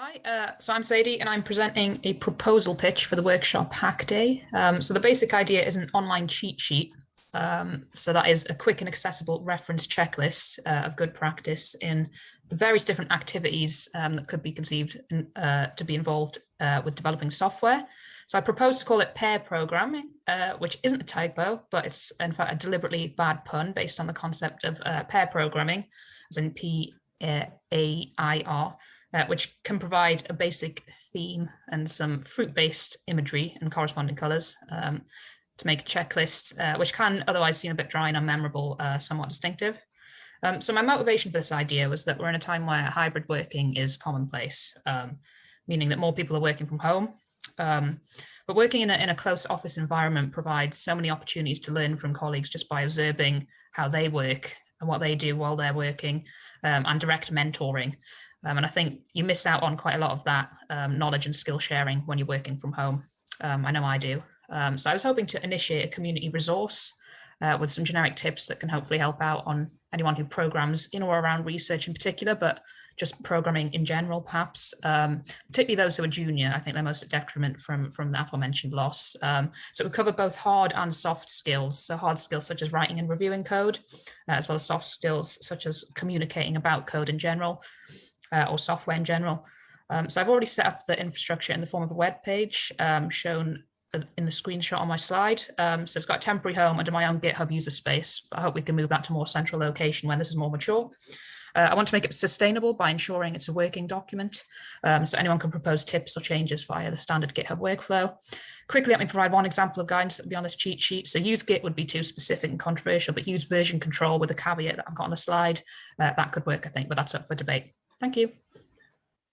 Hi, uh, so I'm Sadie and I'm presenting a proposal pitch for the workshop Hack Day. Um, so the basic idea is an online cheat sheet. Um, so that is a quick and accessible reference checklist uh, of good practice in the various different activities um, that could be conceived in, uh, to be involved uh, with developing software. So I propose to call it pear programming, uh, which isn't a typo, but it's in fact a deliberately bad pun based on the concept of uh, pair programming, as in P-A-I-R, uh, which can provide a basic theme and some fruit-based imagery and corresponding colors um, to make a checklist, uh, which can otherwise seem a bit dry and unmemorable, uh, somewhat distinctive. Um, so my motivation for this idea was that we're in a time where hybrid working is commonplace, um, meaning that more people are working from home. Um, but working in a, in a close office environment provides so many opportunities to learn from colleagues just by observing how they work and what they do while they're working um, and direct mentoring. Um, and I think you miss out on quite a lot of that um, knowledge and skill sharing when you're working from home. Um, I know I do. Um, so I was hoping to initiate a community resource uh, with some generic tips that can hopefully help out on anyone who programs in or around research in particular, but just programming in general, perhaps, um, particularly those who are junior. I think they're most at detriment from, from the aforementioned loss. Um, so we cover both hard and soft skills. So hard skills such as writing and reviewing code, uh, as well as soft skills such as communicating about code in general uh, or software in general. Um, so I've already set up the infrastructure in the form of a web page um, shown in the screenshot on my slide. Um, so it's got a temporary home under my own GitHub user space. I hope we can move that to more central location when this is more mature. Uh, I want to make it sustainable by ensuring it's a working document. Um, so anyone can propose tips or changes via the standard GitHub workflow. Quickly, let me provide one example of guidance that would be on this cheat sheet. So use Git would be too specific and controversial, but use version control with a caveat that I've got on the slide. Uh, that could work, I think, but that's up for debate. Thank you.